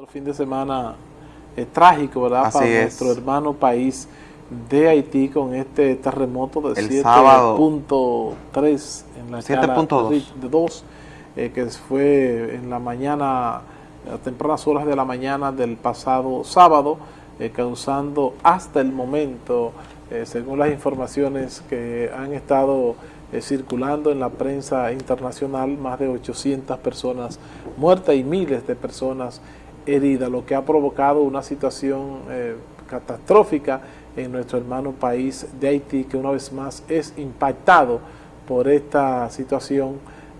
Otro fin de semana eh, trágico, ¿verdad? Para nuestro hermano país de Haití con este terremoto de 7.3 en la escala de 2, eh, que fue en la mañana, a tempranas horas de la mañana del pasado sábado, eh, causando hasta el momento, según las informaciones que han estado circulando en la prensa internacional, más de 800 personas muertas y miles de personas herida, lo que ha provocado una situación eh, catastrófica en nuestro hermano país de Haití, que una vez más es impactado por esta situación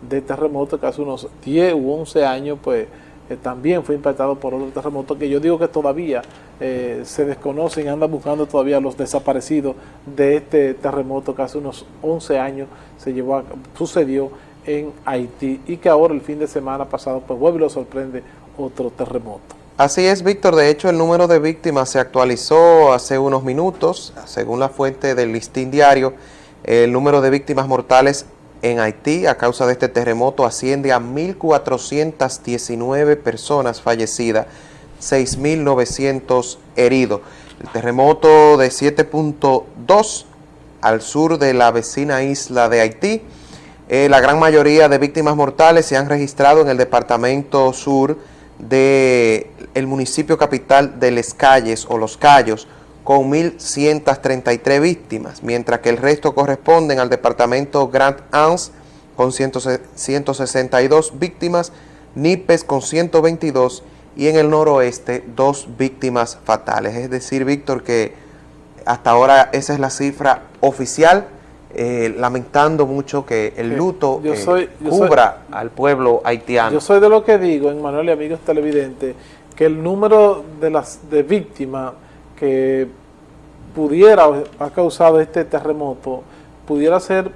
de terremoto que hace unos 10 u 11 años pues eh, también fue impactado por otro terremoto que yo digo que todavía eh, se desconocen, andan buscando todavía los desaparecidos de este terremoto que hace unos 11 años se llevó sucedió en Haití y que ahora el fin de semana pasado pues vuelve y lo sorprende otro terremoto. Así es, Víctor. De hecho, el número de víctimas se actualizó hace unos minutos. Según la fuente del listín diario, el número de víctimas mortales en Haití a causa de este terremoto asciende a 1.419 personas fallecidas, 6.900 heridos. El terremoto de 7.2 al sur de la vecina isla de Haití. Eh, la gran mayoría de víctimas mortales se han registrado en el departamento sur del el municipio capital de Les Calles o Los Cayos con 1.133 víctimas, mientras que el resto corresponden al departamento Grand Anse con 162 víctimas, Nipes con 122 y en el noroeste dos víctimas fatales. Es decir, Víctor, que hasta ahora esa es la cifra oficial eh, lamentando mucho que el luto eh, cubra al pueblo haitiano. Yo soy de lo que digo, Manuel y amigos televidentes, que el número de las de víctimas que pudiera ha causado este terremoto pudiera ser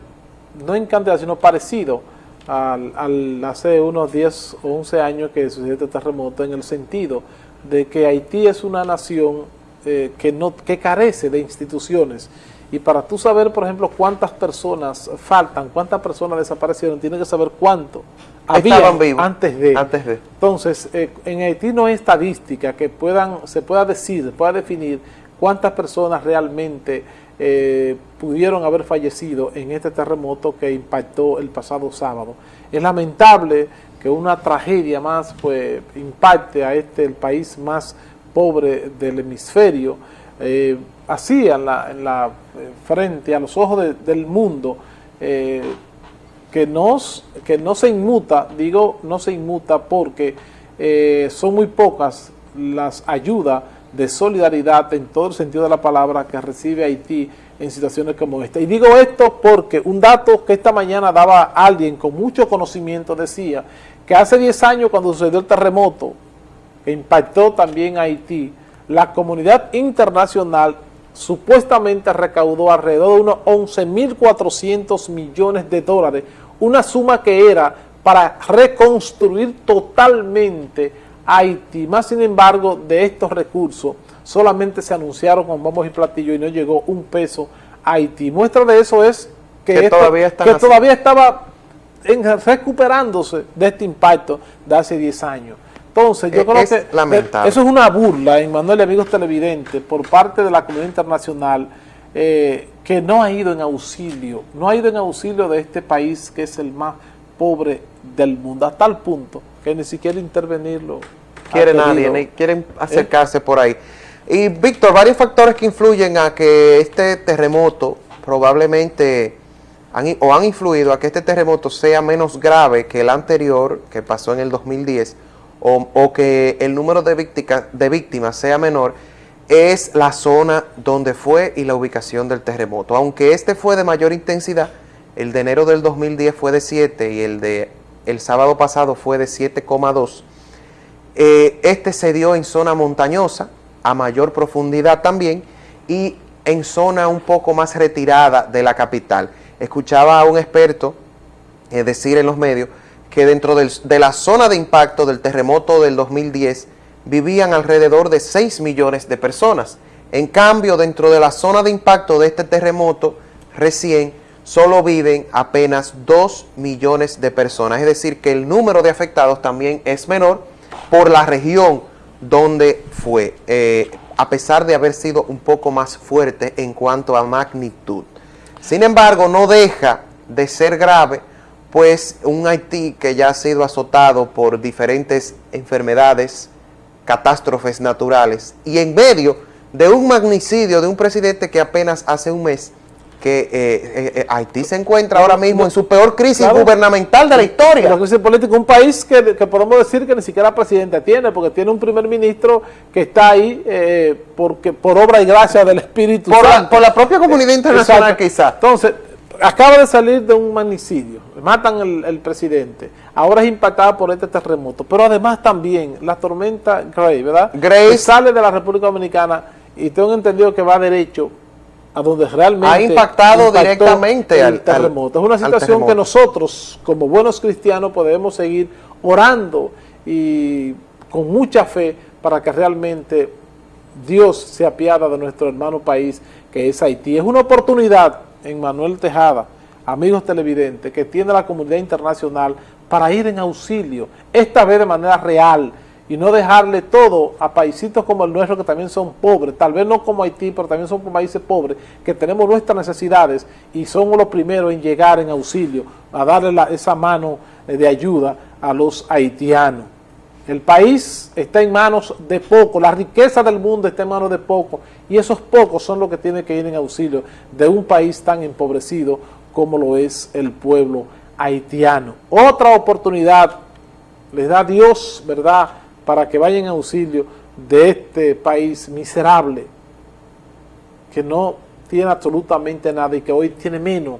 no en cantidad sino parecido al, hace unos 10 o 11 años que sucedió este terremoto en el sentido de que Haití es una nación eh, que, no, que carece de instituciones y para tú saber, por ejemplo, cuántas personas faltan, cuántas personas desaparecieron, tienes que saber cuánto había antes de. Antes de. Entonces, eh, en Haití no hay estadística que puedan, se pueda decir, pueda definir cuántas personas realmente eh, pudieron haber fallecido en este terremoto que impactó el pasado sábado. Es lamentable que una tragedia más pues impacte a este, el país más pobre del hemisferio, eh, así en la, en la, eh, frente, a los ojos del mundo, eh, que, nos, que no se inmuta, digo no se inmuta porque son muy pocas las ayudas de solidaridad en todo el sentido de la palabra que recibe Haití en situaciones como esta. Y digo esto porque un dato que esta mañana daba alguien con mucho conocimiento decía que hace 10 años cuando sucedió el terremoto que impactó también a Haití, la comunidad internacional supuestamente recaudó alrededor de unos 11.400 millones de dólares, una suma que era para reconstruir totalmente Haití. Más sin embargo, de estos recursos solamente se anunciaron con bombos y platillos y no llegó un peso a Haití. Muestra de eso es que, todavía, que todavía estaba recuperándose de este impacto de hace 10 años. Entonces, yo creo que eso es una burla, Manuel y amigos televidentes, por parte de la comunidad internacional, eh, que no ha ido en auxilio, no ha ido en auxilio de este país que es el más pobre del mundo, a tal punto que ni siquiera intervenirlo. Quiere nadie, ni quieren acercarse por ahí. Y Víctor, varios factores que influyen a que este terremoto probablemente han, o han influido a que este terremoto sea menos grave que el anterior que pasó en el 2010 o, que el número de, de víctimas sea menor, es la zona donde fue y la ubicación del terremoto. Aunque este fue de mayor intensidad, el de enero del 2010 fue de 7 y el de el sábado pasado fue de 7,2. Eh, este se dio en zona montañosa, a mayor profundidad también, y en zona un poco más retirada de la capital. Escuchaba a un experto eh, decir en los medios que dentro de la zona de impacto del terremoto del 2010 vivían alrededor de 6 millones de personas. En cambio, dentro de la zona de impacto de este terremoto recién, solo viven apenas 2 millones de personas. Es decir, que el número de afectados también es menor por la región donde fue, eh, a pesar de haber sido un poco más fuerte en cuanto a magnitud. Sin embargo, no deja de ser grave, pues un Haití que ya ha sido azotado por diferentes enfermedades, catástrofes naturales, y en medio de un magnicidio de un presidente que apenas hace un mes que eh, eh, eh, Haití se encuentra ahora mismo en su peor crisis gubernamental de la historia. La crisis política, un país que, podemos decir que ni siquiera presidente tiene, porque tiene un primer ministro que está ahí porque por obra y gracia del Espíritu por Santo. por la propia comunidad internacional quizás. Entonces, acaba de salir de un magnicidio, matan el, presidente, ahora es impactada por este terremoto, pero además también la tormenta Gray, ¿verdad? Grace sale de la República Dominicana y tengo entendido que va derecho a donde realmente ha impactado directamente el terremoto. es una situación que nosotros, como buenos cristianos, podemos seguir orando y con mucha fe para que realmente Dios se apiada de nuestro hermano país, que es Haití. Es una oportunidad en Manuel Tejada, amigos televidentes, que tiene la comunidad internacional para ir en auxilio, esta vez de manera real, y no dejarle todo a paisitos como el nuestro que también son pobres, tal vez no como Haití, pero también son países pobres, que tenemos nuestras necesidades y somos los primeros en llegar en auxilio, a darle esa mano eh, de ayuda a los haitianos. El país está en manos de pocos, la riqueza del mundo está en manos de pocos, y esos pocos son los que tienen que ir en auxilio de un país tan empobrecido como lo es el pueblo haitiano. Otra oportunidad les da Dios, ¿verdad?, para que vayan en auxilio de este país miserable, que no tiene absolutamente nada y que hoy tiene menos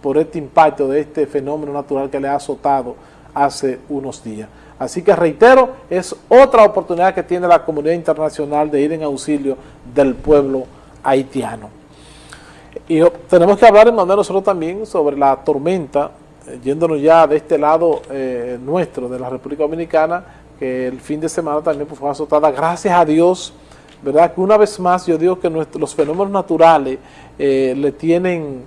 por este impacto de este fenómeno natural que le ha azotado hace unos días. Así que reitero, es otra oportunidad que tiene la comunidad internacional de ir en auxilio del pueblo haitiano. Y tenemos que hablar, en nosotros también sobre la tormenta, eh, yéndonos ya de este lado eh, nuestro, de la República Dominicana, que el fin de semana también fue azotada. Gracias a Dios, ¿verdad? Que una vez más yo digo que los fenómenos naturales eh, le tienen,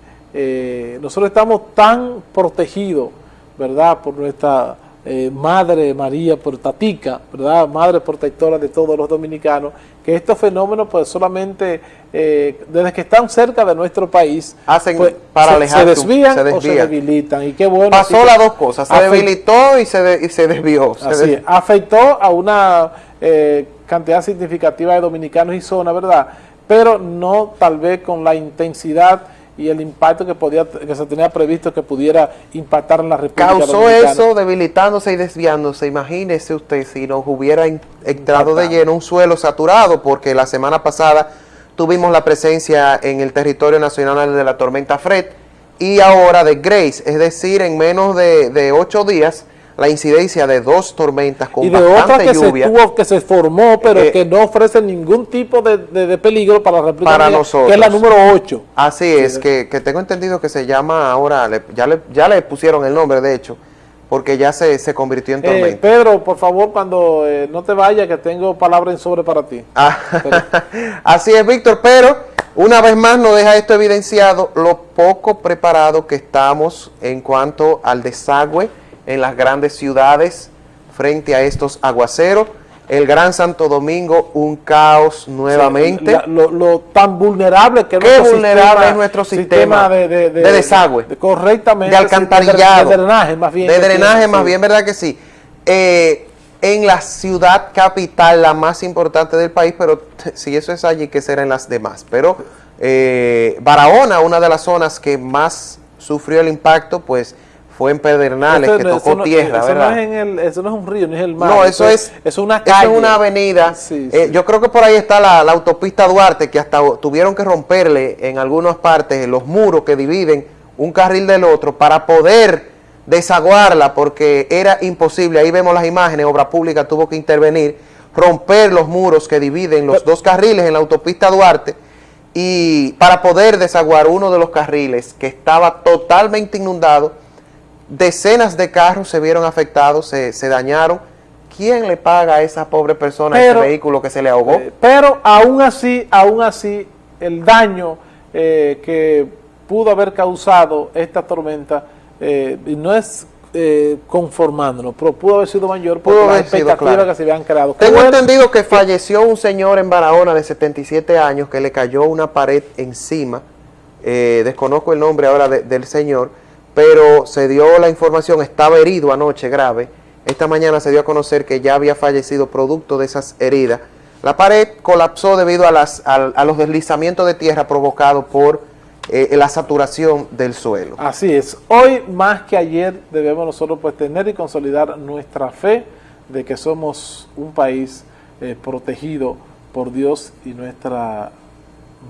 nosotros estamos tan protegidos, ¿verdad? Por nuestra eh, Madre María Portatica, ¿verdad? Madre protectora de todos los dominicanos, que estos fenómenos pues solamente eh, desde que están cerca de nuestro país hacen pues, para se, desvían o se debilitan. Y qué bueno pasó las dos cosas se debilitó y se, se desvió así afectó a una eh, cantidad significativa de dominicanos y zona verdad pero no tal vez con la intensidad y el impacto que podía que se tenía previsto que pudiera impactar en la República Causó eso debilitándose y desviándose. Imagínese usted si nos hubiera entrado de lleno un suelo saturado, porque la semana pasada tuvimos la presencia en el territorio nacional de la tormenta Fred y ahora de Grace, es decir, en menos de, de ocho días la incidencia de dos tormentas con y de otra que lluvia. Se tuvo, que se formó, pero eh, que no ofrece ningún tipo de, peligro para la República para nosotros. que es la número 8. Así es, que, tengo entendido que se llama ahora, ya, le, ya le pusieron el nombre, de hecho, porque ya se, se convirtió en eh, tormenta. Pedro, por favor, cuando eh, no te vayas, que tengo palabras en sobre para ti. Ah, así es, Víctor, pero una vez más nos deja esto evidenciado lo poco preparado que estamos en cuanto al desagüe en las grandes ciudades frente a estos aguaceros. El Gran Santo Domingo, un caos nuevamente. lo, tan vulnerable que Qué vulnerable es nuestro sistema, de, desagüe. correctamente. De alcantarillado. De, drenaje, más bien. De drenaje, más bien, ¿verdad que sí? Eh, en la ciudad capital, la más importante del país, pero si eso es allí, ¿qué será en las demás? Pero eh, Barahona, una de las zonas que más sufrió el impacto, pues fue en Pedernales, que tocó tierra, eso ¿verdad? No es en el, eso no es un río, ni es el mar. No, eso, es, es una calle. Eso es una avenida. Eh, yo creo que por ahí está la, autopista Duarte, que hasta tuvieron que romperle en algunas partes los muros que dividen un carril del otro para poder desaguarla, porque era imposible. Ahí vemos las imágenes, Obra Pública tuvo que intervenir, romper los muros que dividen los dos carriles en la autopista Duarte, y para poder desaguar uno de los carriles que estaba totalmente inundado, decenas de carros se vieron afectados, se, dañaron. ¿Quién le paga a esa pobre persona ese vehículo que se le ahogó? Eh, pero aún así, aún así, el daño eh, que pudo haber causado esta tormenta, eh, no es eh, conformándonos, pero pudo haber sido mayor por las expectativas que se habían creado. Tengo entendido que falleció un señor en Barahona de 77 años que le cayó una pared encima, eh, desconozco el nombre ahora del señor, pero se dio la información, estaba herido anoche grave, esta mañana se dio a conocer que ya había fallecido producto de esas heridas. La pared colapsó debido a, las, a los deslizamientos de tierra provocados por eh, la saturación del suelo. Así es. Hoy más que ayer debemos nosotros pues tener y consolidar nuestra fe de que somos un país eh, protegido por Dios y nuestra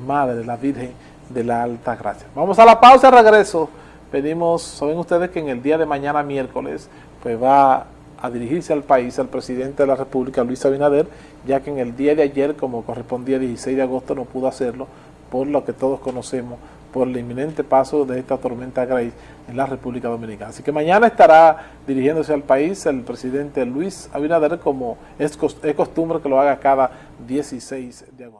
Madre, la Virgen de la Alta Gracia. Vamos a la pausa, regreso. Pedimos, saben ustedes que en el día de mañana miércoles pues va a dirigirse al país el presidente de la República, Luis Abinader, ya que en el día de ayer, como correspondía el 16 de agosto, no pudo hacerlo por lo que todos conocemos por el inminente paso de esta tormenta Grace en la República Dominicana. Así que mañana estará dirigiéndose al país el presidente Luis Abinader como es, costumbre que lo haga cada 16 de agosto.